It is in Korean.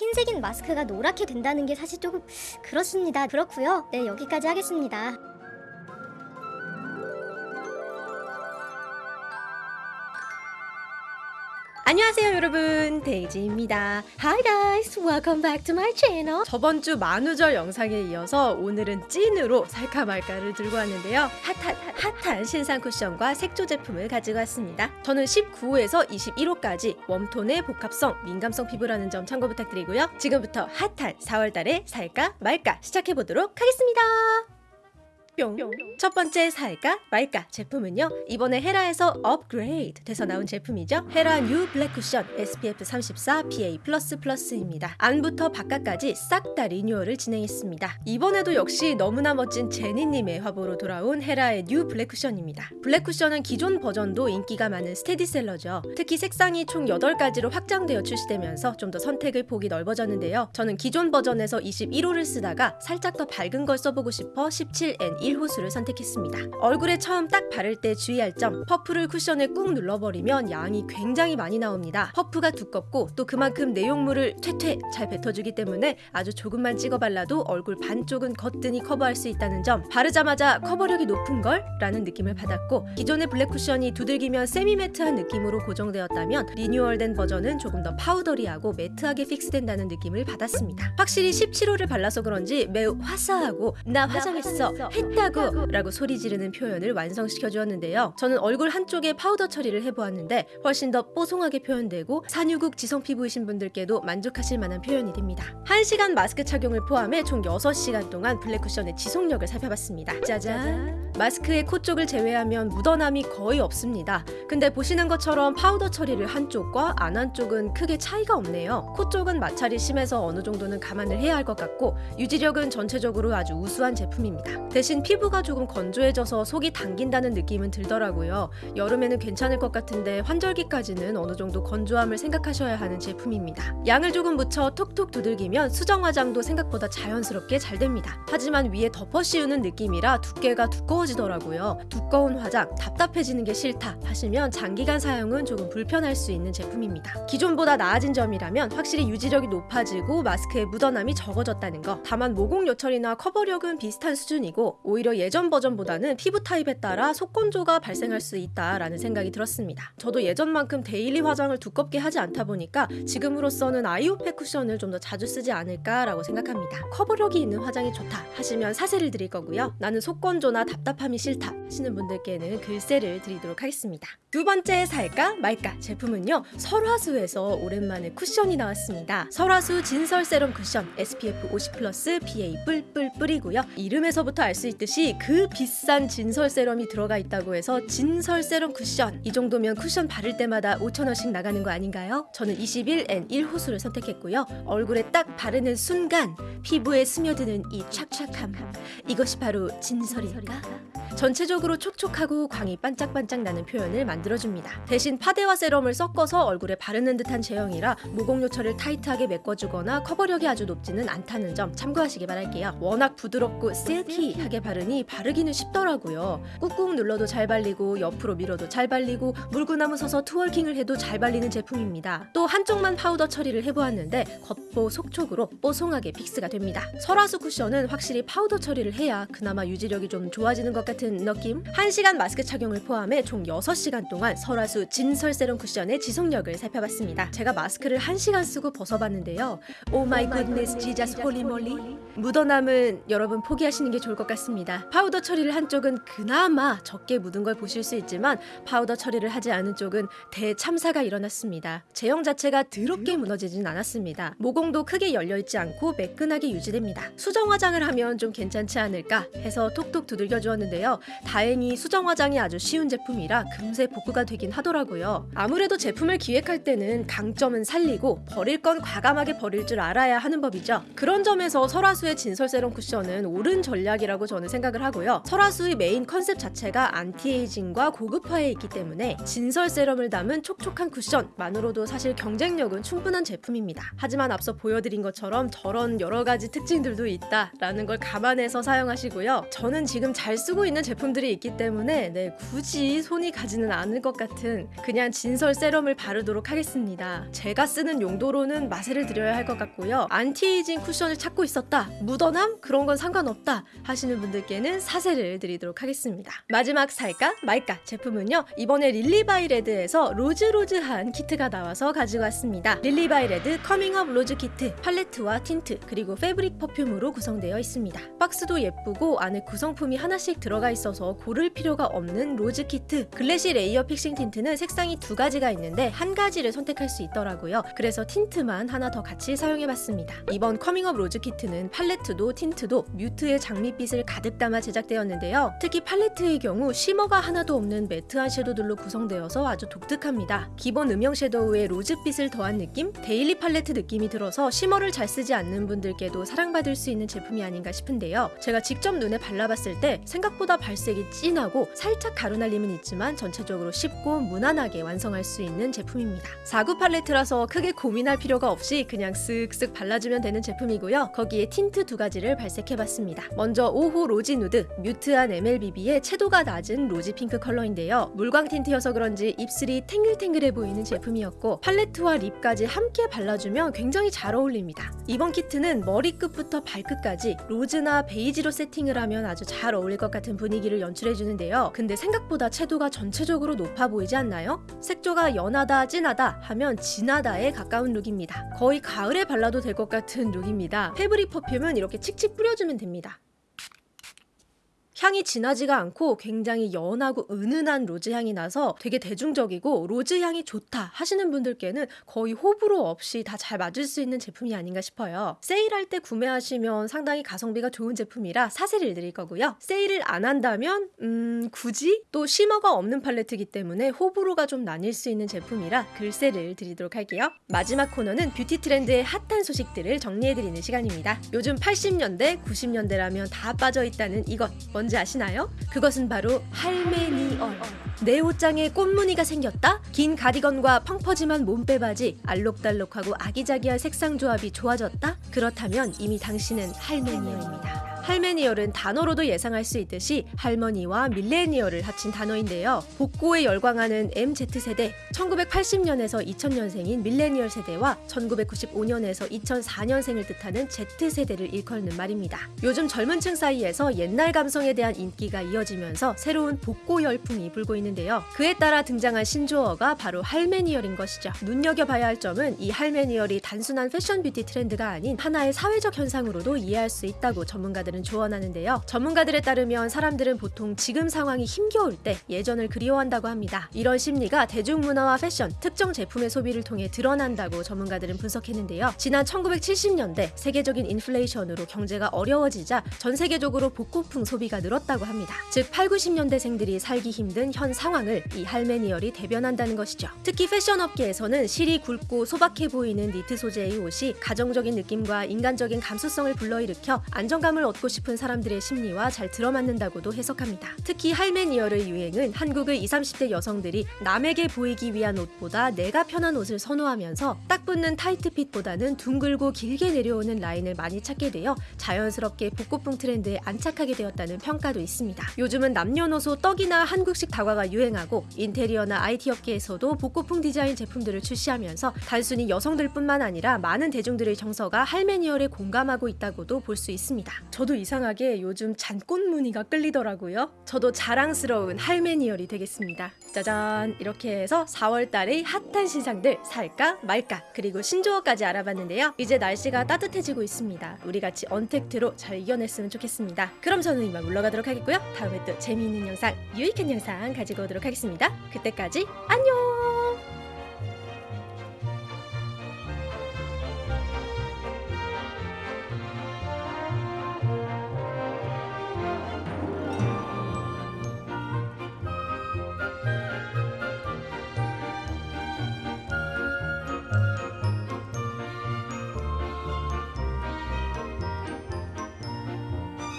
흰색인 마스크가 노랗게 된다는 게 사실 조금 그렇습니다. 그렇고요. 네, 여기까지 하겠습니다. 안녕하세요 여러분. 데이지입니다. Hi guys. Welcome back to my channel. 저번 주 만우절 영상에 이어서 오늘은 찐으로 살까 말까를 들고 왔는데요. 핫한, 핫한 신상 쿠션과 색조 제품을 가지고 왔습니다. 저는 19호에서 21호까지 웜톤의 복합성 민감성 피부라는 점 참고 부탁드리고요. 지금부터 핫한 4월달에 살까 말까 시작해보도록 하겠습니다 뿅. 첫 번째 살까 말까 제품은요 이번에 헤라에서 업그레이드 돼서 나온 제품이죠. 헤라 New Black Cushion SPF 34 PA++입니다. 안부터 바깥까지 싹 다 리뉴얼을 진행했습니다. 이번에도 역시 너무나 멋진 제니님의 화보로 돌아온 헤라의 New Black Cushion입니다. Black Cushion은 기존 버전도 인기가 많은 스테디셀러죠. 특히 색상이 총 8가지로 확장되어 출시되면서 좀 더 선택의 폭이 넓어졌는데요. 저는 기존 버전에서 21호를 쓰다가 살짝 더 밝은 걸 써보고 싶어 17N 1호수를 선택했습니다. 얼굴에 처음 딱 바를 때 주의할 점 퍼프를 쿠션에 꾹 눌러버리면 양이 굉장히 많이 나옵니다. 퍼프가 두껍고 또 그만큼 내용물을 퉤퉤 잘 뱉어주기 때문에 아주 조금만 찍어 발라도 얼굴 반쪽은 거뜬히 커버할 수 있다는 점 바르자마자 커버력이 높은 걸? 라는 느낌을 받았고 기존의 Black Cushion이 두들기면 semi matte한 느낌으로 고정되었다면 리뉴얼된 버전은 조금 더 powdery하고 matte하게 fix된다는 느낌을 받았습니다. 확실히 17호를 발라서 그런지 매우 화사하고 나 화장했어 했 다고 라고 소리 지르는 표현을 완성시켜 주었는데요. 저는 얼굴 한쪽에 파우더 처리를 해보았는데 훨씬 더 뽀송하게 표현되고 산유국 지성 피부이신 분들께도 만족하실 만한 표현이 됩니다. 1시간 마스크 착용을 포함해 총 6시간 동안 Black Cushion의 지속력을 살펴봤습니다. 짜잔! 마스크의 코 쪽을 제외하면 묻어남이 거의 없습니다. 근데 보시는 것처럼 파우더 처리를 한쪽과 안 한 쪽은 크게 차이가 없네요. 코 쪽은 마찰이 심해서 어느 정도는 감안을 해야 할 것 같고 유지력은 전체적으로 아주 우수한 제품입니다. 대신 피부가 조금 건조해져서 속이 당긴다는 느낌은 들더라고요. 여름에는 괜찮을 것 같은데 환절기까지는 어느 정도 건조함을 생각하셔야 하는 제품입니다. 양을 조금 묻혀 톡톡 두들기면 수정 화장도 생각보다 자연스럽게 잘 됩니다. 하지만 위에 덮어 씌우는 느낌이라 두께가 두꺼워지 더라고요. 두꺼운 화장 답답해지는 게 싫다 하시면 장기간 사용은 조금 불편할 수 있는 제품입니다. 기존보다 나아진 점이라면 확실히 유지력이 높아지고 마스크에 묻어남이 적어졌다는 거. 다만 모공 요철이나 커버력은 비슷한 수준이고 오히려 예전 버전보다는 피부 타입에 따라 속건조가 발생할 수 있다라는 생각이 들었습니다. 저도 예전만큼 daily 화장을 두껍게 하지 않다 보니까 지금으로서는 아이오페 쿠션을 좀 더 자주 쓰지 않을까라고 생각합니다. 커버력이 있는 화장이 좋다 하시면 사세를 드릴 거고요. 나는 속건조나 답답 함이 싫다 하시는 분들께는 글쎄를 드리도록 하겠습니다. 두 번째 살까 말까 제품은요 설화수에서 오랜만에 쿠션이 나왔습니다. 설화수 진설 세럼 쿠션 SPF 50 플러스 PA 뿔뿔 뿔이고요. 이름에서부터 알 수 있듯이 그 비싼 진설 세럼이 들어가 있다고 해서 진설 세럼 쿠션 이 정도면 쿠션 바를 때마다 5천원씩 나가는 거 아닌가요? 저는 21N 1호수를 선택했고요. 얼굴에 딱 바르는 순간 피부에 스며드는 이 촥촥함 이것이 바로 진설일까? 전체적으로 촉촉하고 광이 반짝반짝 나는 표현을 만들어줍니다. 대신 파데와 세럼을 섞어서 얼굴에 바르는 듯한 제형이라 모공 요철을 타이트하게 메꿔주거나 커버력이 아주 높지는 않다는 점 참고하시기 바랄게요. 워낙 부드럽고 silky하게 바르니 바르기는 쉽더라고요. 꾹꾹 눌러도 잘 발리고 옆으로 밀어도 잘 발리고 물구나무 서서 twerking을 해도 잘 발리는 제품입니다. 또 한쪽만 파우더 처리를 해보았는데 겉보 속촉으로 뽀송하게 fix가 됩니다. 설화수 쿠션은 확실히 파우더 처리를 해야 그나마 유지력이 좀 좋아지는 것 같은 느낌? 1시간 마스크 착용을 포함해 총 6시간 동안 설화수 진설 세럼 쿠션의 지속력을 살펴봤습니다. 제가 마스크를 1시간 쓰고 벗어봤는데요. oh my goodness Jesus holy moly 묻어남은 여러분 포기하시는 게 좋을 것 같습니다. 파우더 처리를 한 쪽은 그나마 적게 묻은 걸 보실 수 있지만 파우더 처리를 하지 않은 쪽은 대참사가 일어났습니다. 제형 자체가 더럽게 무너지진 않았습니다. 모공도 크게 열려있지 않고 매끈하게 유지됩니다. 수정 화장을 하면 좀 괜찮지 않을까 해서 톡톡 두들겨 주 었는데요. 다행히 수정 화장이 아주 쉬운 제품이라 금세 복구가 되긴 하더라고요. 아무래도 제품을 기획할 때는 강점은 살리고 버릴 건 과감하게 버릴 줄 알아야 하는 법이죠. 그런 점에서 설화수의 진설 세럼 쿠션은 옳은 전략이라고 저는 생각을 하고요. 설화수의 메인 컨셉 자체가 anti-aging과 고급화에 있기 때문에 진설 세럼을 담은 촉촉한 쿠션만으로도 사실 경쟁력은 충분한 제품입니다. 하지만 앞서 보여드린 것처럼 저런 여러 가지 특징들도 있다라는 걸 감안해서 사용하시고요. 저는 지금 잘 쓰고 쓰고 있는 제품들이 있기 때문에 네, 굳이 손이 가지는 않을 것 같은 그냥 진설 세럼을 바르도록 하겠습니다. 제가 쓰는 용도로는 마세를 드려야 할 것 같고요. 안티에이징 쿠션을 찾고 있었다. 묻어남? 그런 건 상관없다. 하시는 분들께는 사세를 드리도록 하겠습니다. 마지막 살까 말까 제품은요. 이번에 릴리바이레드에서 rose rose한 키트가 나와서 가지고 왔습니다. 릴리바이레드 Coming Up Rose 키트 팔레트와 틴트 그리고 fabric perfume으로 구성되어 있습니다. 박스도 예쁘고 안에 구성품이 하나씩 들어가 있어서 고를 필요가 없는 rose 키트 glassy layer fixing tint는 색상이 두 가지가 있는데 한 가지를 선택할 수 있더라고요. 그래서 틴트만 하나 더 같이 사용해봤습니다. 이번 Coming Up Rose 키트는 팔레트도 틴트도 mute의 장밋빛을 가득 담아 제작되었는데요. 특히 팔레트의 경우 shimmer가 하나도 없는 매트한 섀도들로 구성되어서 아주 독특합니다. 기본 음영 섀도우에 rose빛을 더한 느낌? daily 팔레트 느낌이 들어서 shimmer를 잘 쓰지 않는 분들께도 사랑받을 수 있는 제품이 아닌가 싶은데요. 제가 직접 눈에 발라봤을 때 생각 보다 발색이 진하고 살짝 가루날림은 있지만 전체적으로 쉽고 무난하게 완성할 수 있는 제품입니다. 4구 팔레트라서 크게 고민할 필요가 없이 그냥 쓱쓱 발라주면 되는 제품이고요. 거기에 틴트 두 가지를 발색해봤습니다. 먼저 5호 rosy nude, mute한 MLBB의 채도가 낮은 rosy pink 컬러인데요. 물광 틴트여서 그런지 입술이 탱글탱글해 보이는 제품이었고 팔레트와 립까지 함께 발라주면 굉장히 잘 어울립니다. 이번 키트는 머리끝부터 발끝까지 rose나 베이지로 세팅을 하면 아주 잘 어울릴 것 같은 분위기를 연출해주는데요. 근데 생각보다 채도가 전체적으로 높아 보이지 않나요? 색조가 연하다, 진하다 하면 진하다에 가까운 룩입니다. 거의 가을에 발라도 될 것 같은 룩입니다. fabric perfume은 이렇게 칙칙 뿌려주면 됩니다. 향이 진하지가 않고 굉장히 연하고 은은한 rose 향이 나서 되게 대중적이고 rose 향이 좋다 하시는 분들께는 거의 호불호 없이 다 잘 맞을 수 있는 제품이 아닌가 싶어요. 세일할 때 구매하시면 상당히 가성비가 좋은 제품이라 사세를 드릴 거고요. 세일을 안 한다면 음 굳이 또 shimmer가 없는 팔레트이기 때문에 호불호가 좀 나뉠 수 있는 제품이라 글쎄를 드리도록 할게요. 마지막 코너는 뷰티 트렌드의 핫한 소식들을 정리해드리는 시간입니다. 요즘 80년대, 90년대라면 다 빠져있다는 이것 뭔지 아시나요? 그것은 바로 할메니얼. 내 옷장에 꽃무늬가 생겼다? 긴 가디건과 펑퍼짐한 몸빼바지, 알록달록하고 아기자기한 색상 조합이 좋아졌다? 그렇다면 이미 당신은 할메니얼입니다. 할메니얼은 단어로도 예상할 수 있듯이 할머니와 밀레니얼을 합친 단어인데요. 복고에 열광하는 MZ세대, 1980년에서 2000년생인 밀레니얼 세대와 1995년에서 2004년생을 뜻하는 Z세대를 일컫는 말입니다. 요즘 젊은 층 사이에서 옛날 감성에 대한 인기가 이어지면서 새로운 복고 열풍이 불고 있는데요. 그에 따라 등장한 신조어가 바로 할메니얼인 것이죠. 눈여겨봐야 할 점은 이 할메니얼이 단순한 패션 뷰티 트렌드가 아닌 하나의 사회적 현상으로도 이해할 수 있다고 전문가들 은 조언하는데요. 전문가들에 따르면 사람들은 보통 지금 상황이 힘겨울 때 예전을 그리워한다고 합니다. 이런 심리가 대중문화와 패션, 특정 제품의 소비를 통해 드러난다고 전문가들은 분석했는데요. 지난 1970년대 세계적인 인플레이션으로 경제가 어려워지자 전 세계적으로 복고풍 소비가 늘었다고 합니다. 즉 8, 90년대생들이 살기 힘든 현 상황을 이 할메니얼이 대변한다는 것이죠. 특히 패션 업계에서는 실이 굵고 소박해 보이는 니트 소재의 옷이 가정적인 느낌과 인간적인 감수성을 불러일으켜 안정감을 얻고 싶은 사람들의 심리와 잘 들어맞는다고도 해석합니다. 특히 할메니얼의 유행은 한국의 20, 30대 여성들이 남에게 보이기 위한 옷보다 내가 편한 옷을 선호하면서 딱 붙는 타이트 fit보다는 둥글고 길게 내려오는 라인을 많이 찾게 되어 자연스럽게 복고풍 트렌드에 안착하게 되었다는 평가도 있습니다. 요즘은 남녀노소 떡이나 한국식 다과가 유행하고 인테리어나 IT 업계에서도 복고풍 디자인 제품들을 출시하면서 단순히 여성들뿐만 아니라 많은 대중들의 정서가 할매니얼에 공감하고 있다고도 볼 수 있습니다. 저도 이상하게 요즘 잔꽃 무늬가 끌리더라고요. 저도 자랑스러운 할매니얼이 되겠습니다. 짜잔! 이렇게 해서 4월 달의 핫한 신상들 살까 말까 그리고 신조어까지 알아봤는데요. 이제 날씨가 따뜻해지고 있습니다. 우리 같이 untact로 잘 이겨냈으면 좋겠습니다. 그럼 저는 이만 물러가도록 하겠고요. 다음에 또 재미있는 영상, 유익한 영상 가지고 오도록 하겠습니다. 그때까지 안녕!